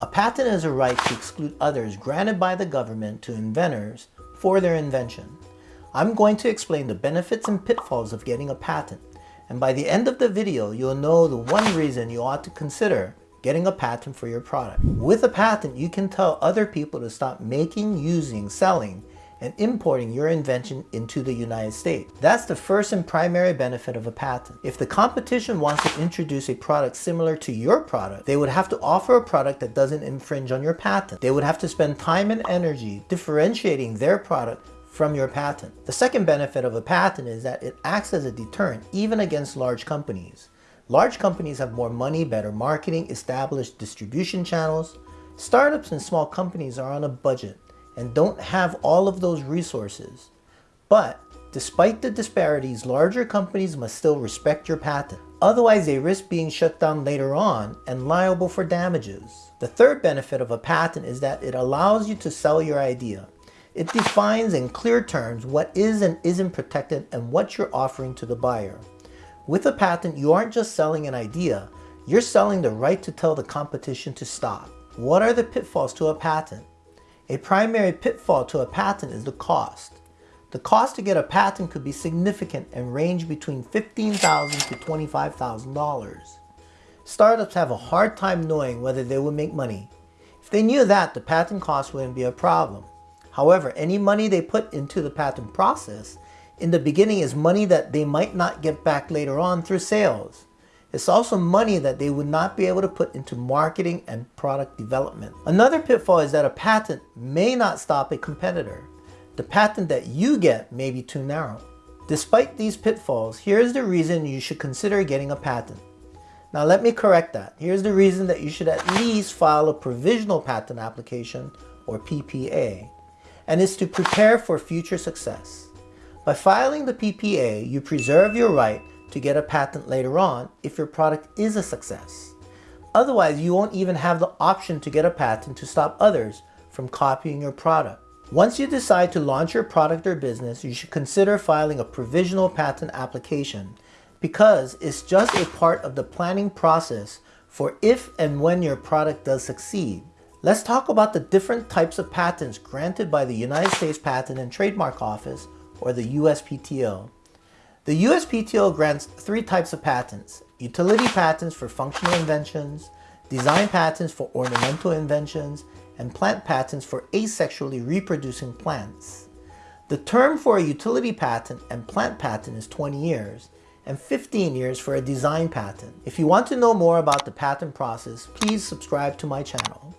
A patent is a right to exclude others granted by the government to inventors for their invention. I'm going to explain the benefits and pitfalls of getting a patent, and by the end of the video, you'll know the one reason you ought to consider getting a patent for your product. With a patent, you can tell other people to stop making, using, selling, and importing your invention into the United States. That's the first and primary benefit of a patent. If the competition wants to introduce a product similar to your product, they would have to offer a product that doesn't infringe on your patent. They would have to spend time and energy differentiating their product from your patent. The second benefit of a patent is that it acts as a deterrent even against large companies. Large companies have more money, better marketing, established distribution channels. Startups and small companies are on a budget and don't have all of those resources. But despite the disparities, larger companies must still respect your patent. Otherwise, they risk being shut down later on and liable for damages. The third benefit of a patent is that it allows you to sell your idea. It defines in clear terms what is and isn't protected and what you're offering to the buyer. With a patent, you aren't just selling an idea, you're selling the right to tell the competition to stop. What are the pitfalls to a patent? A primary pitfall to a patent is the cost. The cost to get a patent could be significant and range between 15,000 to $25,000. Startups have a hard time knowing whether they will make money. If they knew that, the patent cost wouldn't be a problem. However, any money they put into the patent process in the beginning is money that they might not get back later on through sales. It's also money that they would not be able to put into marketing and product development. Another pitfall is that a patent may not stop a competitor. The patent that you get may be too narrow. Despite these pitfalls, here's the reason you should consider getting a patent. Now let me correct that. Here's the reason that you should at least file a provisional patent application or PPA, and it's to prepare for future success. By filing the PPA, you preserve your right to get a patent later on if your product is a success. Otherwise, you won't even have the option to get a patent to stop others from copying your product. Once you decide to launch your product or business, you should consider filing a provisional patent application because it's just a part of the planning process for if and when your product does succeed. Let's talk about the different types of patents granted by the United States Patent and Trademark Office or the USPTO. The USPTO grants three types of patents. Utility patents for functional inventions, design patents for ornamental inventions, and plant patents for asexually reproducing plants. The term for a utility patent and plant patent is 20 years, and 15 years for a design patent. If you want to know more about the patent process, please subscribe to my channel.